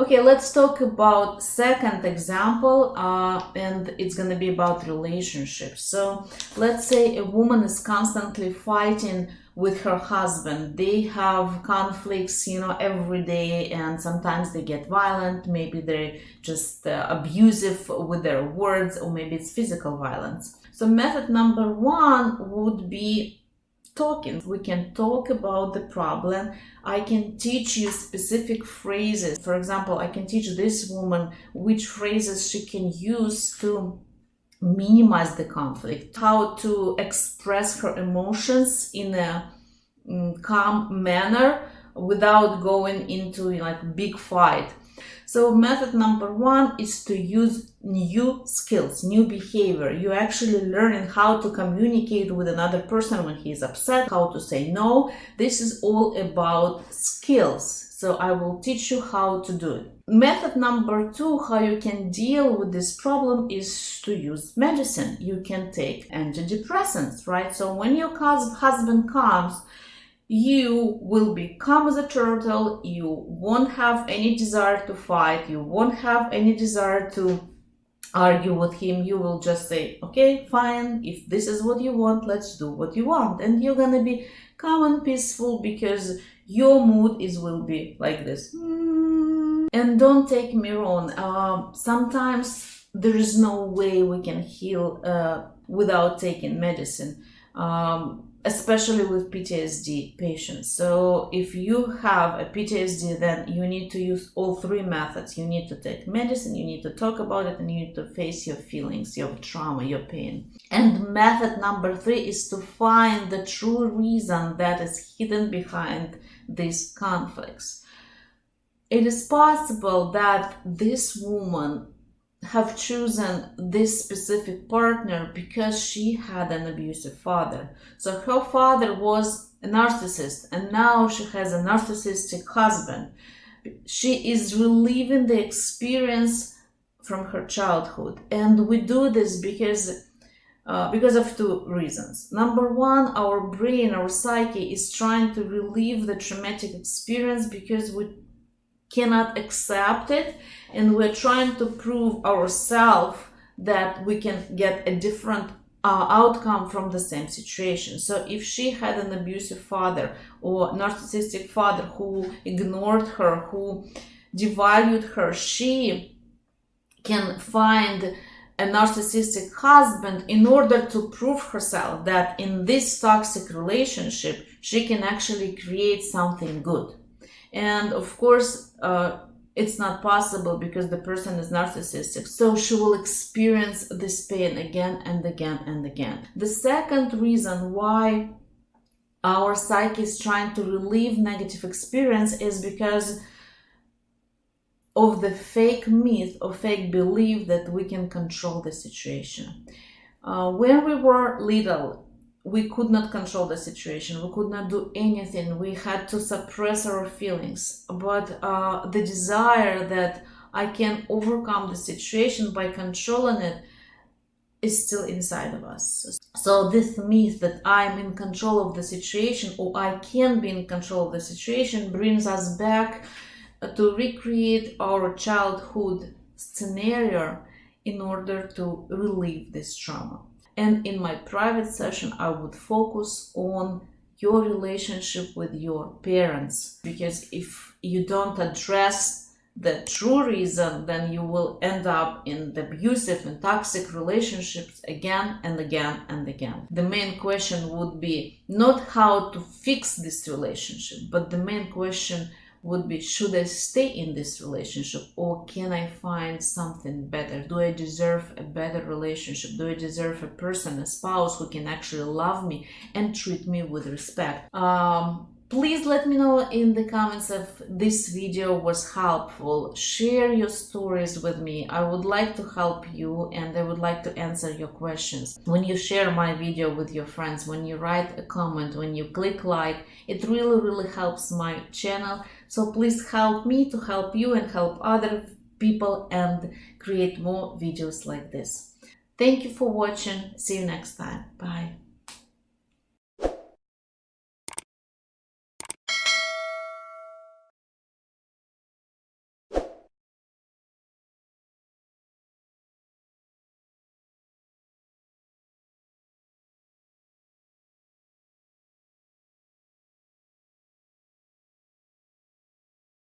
Okay, let's talk about second example, uh, and it's gonna be about relationships. So let's say a woman is constantly fighting with her husband. They have conflicts, you know, every day, and sometimes they get violent. Maybe they're just uh, abusive with their words, or maybe it's physical violence. So method number one would be talking. We can talk about the problem. I can teach you specific phrases. For example, I can teach this woman which phrases she can use to minimize the conflict, how to express her emotions in a mm, calm manner without going into like big fight. So method number one is to use new skills, new behavior. You're actually learning how to communicate with another person when he is upset, how to say no. This is all about skills. So I will teach you how to do it. Method number two, how you can deal with this problem is to use medicine. You can take antidepressants, right? So when your husband comes you will become the turtle, you won't have any desire to fight, you won't have any desire to argue with him, you will just say, okay, fine, if this is what you want, let's do what you want. And you're gonna be calm and peaceful because your mood is will be like this. And don't take me wrong, uh, sometimes there is no way we can heal uh, without taking medicine. Um, especially with PTSD patients. So if you have a PTSD, then you need to use all three methods. You need to take medicine, you need to talk about it, and you need to face your feelings, your trauma, your pain. And method number three is to find the true reason that is hidden behind these conflicts. It is possible that this woman have chosen this specific partner because she had an abusive father. So her father was a narcissist and now she has a narcissistic husband. She is reliving the experience from her childhood. And we do this because uh, because of two reasons. Number one, our brain, our psyche is trying to relieve the traumatic experience because we cannot accept it and we're trying to prove ourselves that we can get a different uh, outcome from the same situation. So if she had an abusive father or narcissistic father who ignored her, who devalued her, she can find a narcissistic husband in order to prove herself that in this toxic relationship she can actually create something good and of course uh, it's not possible because the person is narcissistic so she will experience this pain again and again and again the second reason why our psyche is trying to relieve negative experience is because of the fake myth or fake belief that we can control the situation. Uh, when we were little, we could not control the situation. We could not do anything. We had to suppress our feelings. But uh, the desire that i can overcome the situation by controlling it is still inside of us. So this myth that i'm in control of the situation or i can be in control of the situation brings us back uh, to recreate our childhood scenario in order to relieve this trauma and in my private session, I would focus on your relationship with your parents. Because if you don't address the true reason, then you will end up in abusive and toxic relationships again and again and again. The main question would be not how to fix this relationship, but the main question would be should I stay in this relationship or can I find something better? Do I deserve a better relationship? Do I deserve a person, a spouse who can actually love me and treat me with respect? Um, Please let me know in the comments if this video was helpful. Share your stories with me. I would like to help you and I would like to answer your questions. When you share my video with your friends, when you write a comment, when you click like, it really, really helps my channel. So please help me to help you and help other people and create more videos like this. Thank you for watching. See you next time. Bye.